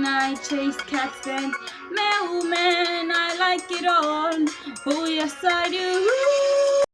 I chase cats and mailman. I like it all. Oh, yes, I do.